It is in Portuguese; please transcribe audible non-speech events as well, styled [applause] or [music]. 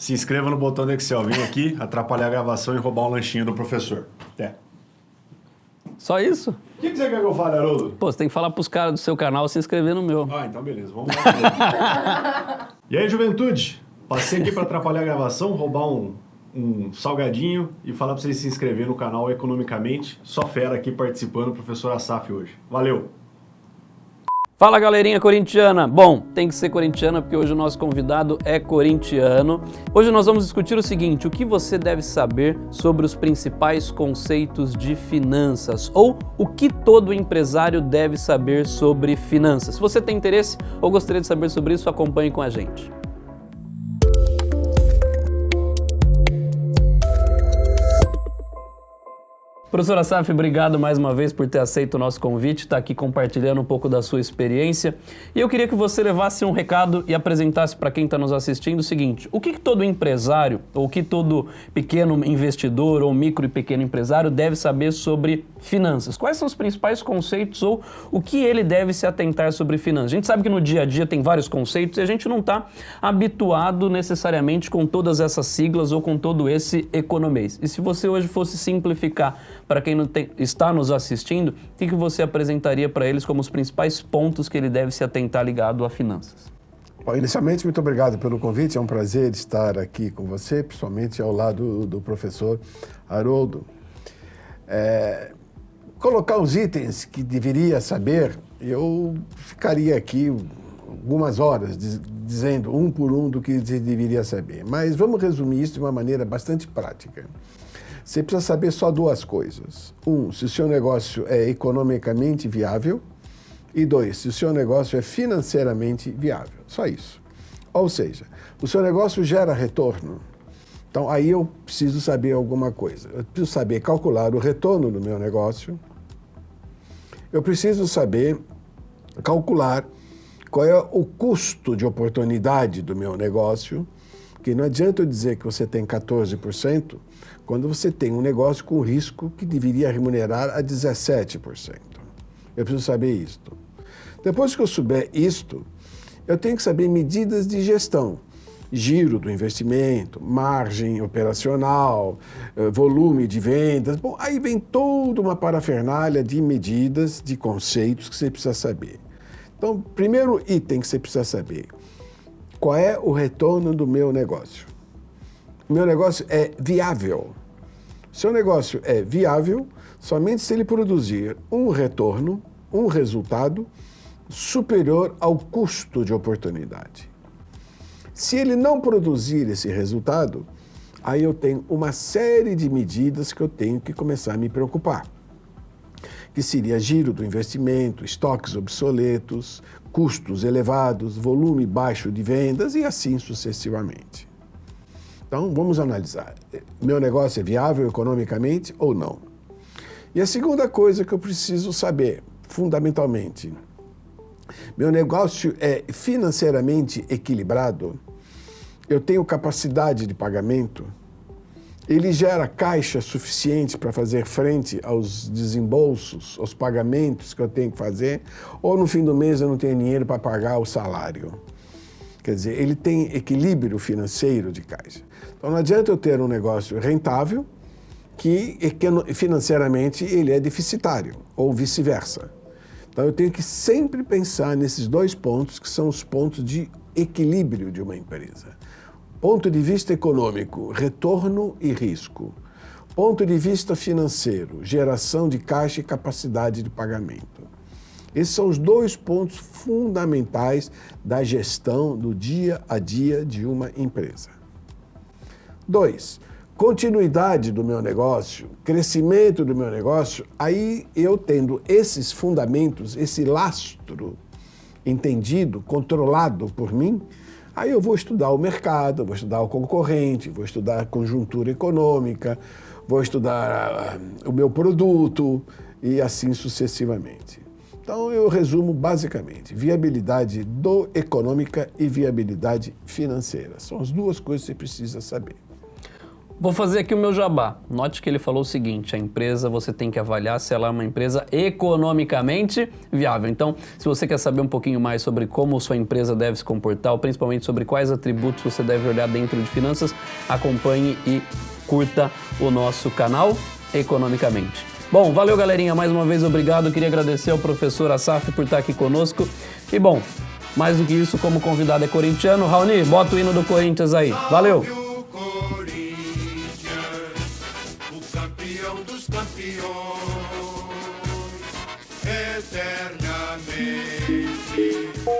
Se inscreva no botão do Excel. Vem aqui, atrapalhar a gravação e roubar um lanchinho do professor. Até. Só isso? O que, que você quer que eu fale, Haroldo? Pô, você tem que falar pros caras do seu canal se inscrever no meu. Ah, então beleza. Vamos lá. [laughs] e aí, juventude? Passei aqui para atrapalhar a gravação, roubar um, um salgadinho e falar para vocês se inscreverem no canal Economicamente. Só fera aqui participando, professor Asaf hoje. Valeu! Fala galerinha corintiana! Bom, tem que ser corintiana porque hoje o nosso convidado é corintiano. Hoje nós vamos discutir o seguinte, o que você deve saber sobre os principais conceitos de finanças ou o que todo empresário deve saber sobre finanças. Se você tem interesse ou gostaria de saber sobre isso, acompanhe com a gente. Professor Asaf, obrigado mais uma vez por ter aceito o nosso convite, estar tá aqui compartilhando um pouco da sua experiência. E eu queria que você levasse um recado e apresentasse para quem está nos assistindo o seguinte, o que, que todo empresário, ou que todo pequeno investidor ou micro e pequeno empresário deve saber sobre finanças? Quais são os principais conceitos ou o que ele deve se atentar sobre finanças? A gente sabe que no dia a dia tem vários conceitos e a gente não está habituado necessariamente com todas essas siglas ou com todo esse economês. E se você hoje fosse simplificar para quem tem, está nos assistindo, o que, que você apresentaria para eles como os principais pontos que ele deve se atentar ligado a finanças? Bom, inicialmente, muito obrigado pelo convite. É um prazer estar aqui com você, principalmente ao lado do professor Haroldo. É, colocar os itens que deveria saber, eu ficaria aqui algumas horas dizendo um por um do que deveria saber. Mas vamos resumir isso de uma maneira bastante prática. Você precisa saber só duas coisas. Um, se o seu negócio é economicamente viável. E dois, se o seu negócio é financeiramente viável. Só isso. Ou seja, o seu negócio gera retorno. Então, aí eu preciso saber alguma coisa. Eu preciso saber calcular o retorno do meu negócio. Eu preciso saber calcular qual é o custo de oportunidade do meu negócio. Porque não adianta eu dizer que você tem 14%, quando você tem um negócio com risco que deveria remunerar a 17%. Eu preciso saber isto. Depois que eu souber isto, eu tenho que saber medidas de gestão. Giro do investimento, margem operacional, eh, volume de vendas. Bom, aí vem toda uma parafernália de medidas, de conceitos que você precisa saber. Então, primeiro item que você precisa saber, qual é o retorno do meu negócio? Meu negócio é viável. Seu negócio é viável somente se ele produzir um retorno, um resultado superior ao custo de oportunidade. Se ele não produzir esse resultado, aí eu tenho uma série de medidas que eu tenho que começar a me preocupar. Que seria giro do investimento, estoques obsoletos, custos elevados, volume baixo de vendas e assim sucessivamente. Então, vamos analisar. Meu negócio é viável economicamente ou não? E a segunda coisa que eu preciso saber, fundamentalmente, meu negócio é financeiramente equilibrado? Eu tenho capacidade de pagamento? Ele gera caixa suficiente para fazer frente aos desembolsos, aos pagamentos que eu tenho que fazer? Ou no fim do mês eu não tenho dinheiro para pagar o salário? Quer dizer, ele tem equilíbrio financeiro de caixa. Então não adianta eu ter um negócio rentável que financeiramente ele é deficitário, ou vice-versa. Então eu tenho que sempre pensar nesses dois pontos que são os pontos de equilíbrio de uma empresa. Ponto de vista econômico, retorno e risco. Ponto de vista financeiro, geração de caixa e capacidade de pagamento. Esses são os dois pontos fundamentais da gestão do dia a dia de uma empresa. Dois, continuidade do meu negócio, crescimento do meu negócio, aí eu tendo esses fundamentos, esse lastro entendido, controlado por mim, aí eu vou estudar o mercado, vou estudar o concorrente, vou estudar a conjuntura econômica, vou estudar uh, o meu produto e assim sucessivamente. Então eu resumo basicamente, viabilidade do econômica e viabilidade financeira. São as duas coisas que você precisa saber. Vou fazer aqui o meu jabá. Note que ele falou o seguinte: a empresa você tem que avaliar se ela é uma empresa economicamente viável. Então, se você quer saber um pouquinho mais sobre como sua empresa deve se comportar, ou principalmente sobre quais atributos você deve olhar dentro de finanças, acompanhe e curta o nosso canal Economicamente. Bom, valeu galerinha, mais uma vez obrigado. Queria agradecer ao professor Asaf por estar aqui conosco. E bom, mais do que isso, como convidado é corintiano, Raoni, bota o hino do Corinthians aí. Valeu! campioni eternamente.